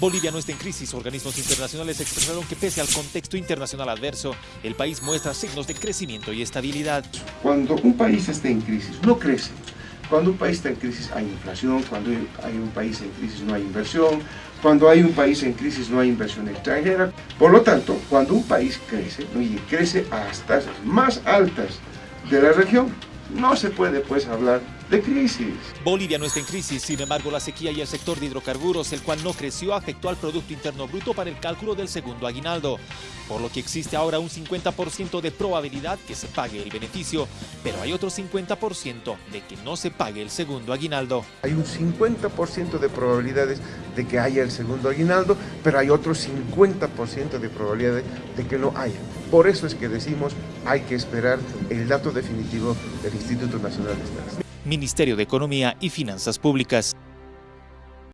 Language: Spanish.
Bolivia no está en crisis. Organismos internacionales expresaron que pese al contexto internacional adverso, el país muestra signos de crecimiento y estabilidad. Cuando un país está en crisis, no crece. Cuando un país está en crisis hay inflación, cuando hay un país en crisis no hay inversión, cuando hay un país en crisis no hay inversión extranjera. Por lo tanto, cuando un país crece, y crece a las tasas más altas de la región, no se puede pues hablar de crisis. Bolivia no está en crisis, sin embargo la sequía y el sector de hidrocarburos, el cual no creció, afectó al Producto Interno Bruto para el cálculo del segundo aguinaldo, por lo que existe ahora un 50% de probabilidad que se pague el beneficio, pero hay otro 50% de que no se pague el segundo aguinaldo. Hay un 50% de probabilidades de que haya el segundo aguinaldo, pero hay otro 50% de probabilidades de que no haya. Por eso es que decimos hay que esperar el dato definitivo del Instituto Nacional de Estadística. Ministerio de Economía y Finanzas Públicas.